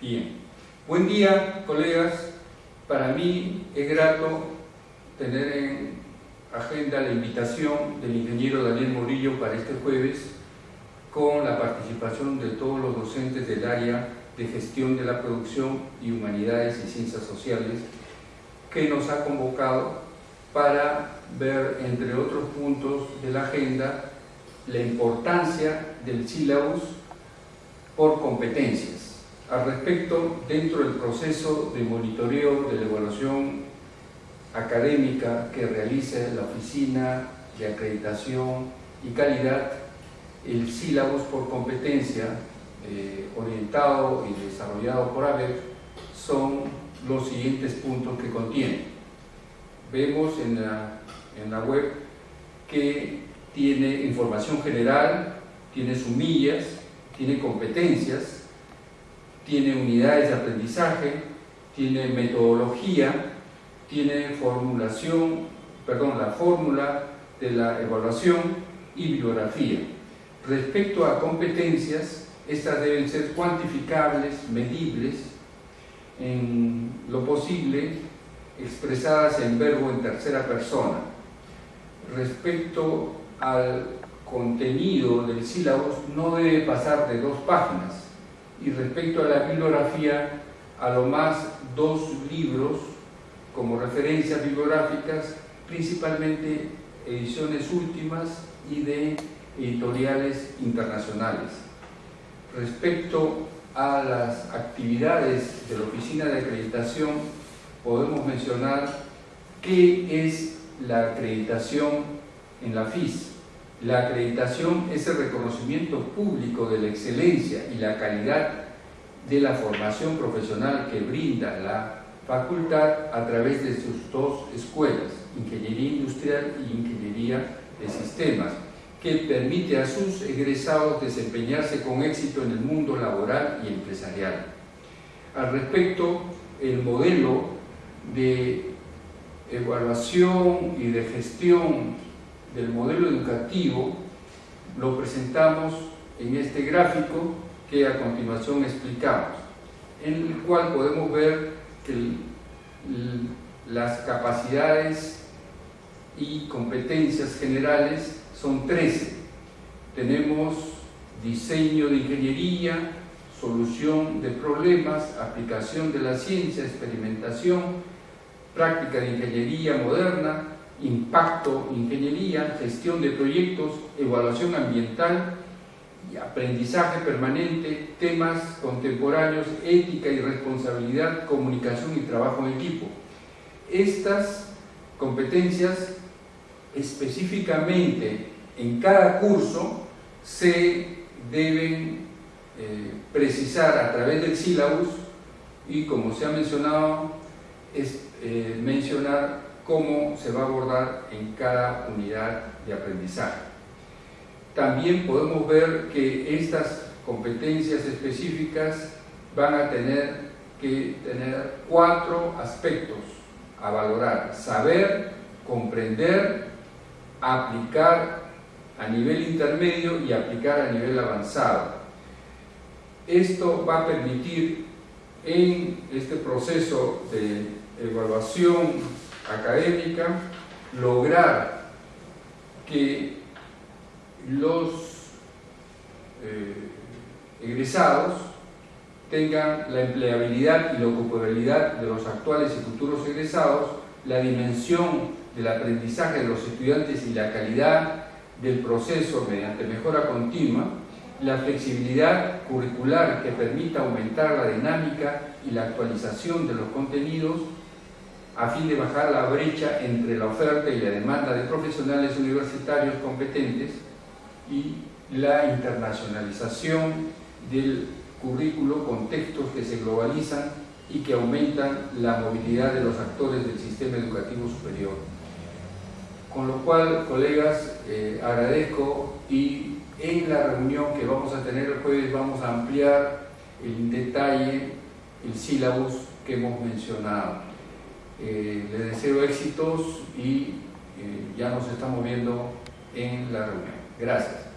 Bien. Buen día, colegas. Para mí es grato tener en agenda la invitación del ingeniero Daniel Morillo para este jueves con la participación de todos los docentes del área de gestión de la producción y humanidades y ciencias sociales que nos ha convocado para ver, entre otros puntos de la agenda, la importancia del sílabus por competencias. Al respecto, dentro del proceso de monitoreo de la evaluación académica que realiza la Oficina de Acreditación y Calidad, el sílabus por competencia eh, orientado y desarrollado por ABEP son los siguientes puntos que contiene. Vemos en la, en la web que tiene información general, tiene sumillas, tiene competencias, tiene unidades de aprendizaje, tiene metodología, tiene formulación, perdón, la fórmula de la evaluación y bibliografía. Respecto a competencias, estas deben ser cuantificables, medibles, en lo posible expresadas en verbo en tercera persona. Respecto al contenido del sílabus no debe pasar de dos páginas y respecto a la bibliografía a lo más dos libros como referencias bibliográficas principalmente ediciones últimas y de editoriales internacionales. Respecto a las actividades de la Oficina de Acreditación podemos mencionar qué es la acreditación en la FIS. La acreditación es el reconocimiento público de la excelencia y la calidad de la formación profesional que brinda la facultad a través de sus dos escuelas, Ingeniería Industrial y Ingeniería de Sistemas, que permite a sus egresados desempeñarse con éxito en el mundo laboral y empresarial. Al respecto, el modelo de evaluación y de gestión del modelo educativo lo presentamos en este gráfico que a continuación explicamos, en el cual podemos ver que las capacidades y competencias generales son 13. Tenemos diseño de ingeniería, solución de problemas, aplicación de la ciencia, experimentación, práctica de ingeniería moderna, impacto, ingeniería, gestión de proyectos, evaluación ambiental y aprendizaje permanente, temas contemporáneos, ética y responsabilidad, comunicación y trabajo en equipo. Estas competencias específicamente en cada curso se deben eh, precisar a través del sílabus y como se ha mencionado, es, eh, mencionar cómo se va a abordar en cada unidad de aprendizaje. También podemos ver que estas competencias específicas van a tener que tener cuatro aspectos a valorar. Saber, comprender, aplicar a nivel intermedio y aplicar a nivel avanzado. Esto va a permitir en este proceso de evaluación académica, lograr que los eh, egresados tengan la empleabilidad y la ocupabilidad de los actuales y futuros egresados, la dimensión del aprendizaje de los estudiantes y la calidad del proceso mediante mejora continua, la flexibilidad curricular que permita aumentar la dinámica y la actualización de los contenidos a fin de bajar la brecha entre la oferta y la demanda de profesionales universitarios competentes y la internacionalización del currículo con textos que se globalizan y que aumentan la movilidad de los actores del sistema educativo superior. Con lo cual, colegas, eh, agradezco y en la reunión que vamos a tener el jueves vamos a ampliar en detalle el sílabus que hemos mencionado. Eh, le deseo éxitos y eh, ya nos estamos viendo en la reunión. Gracias.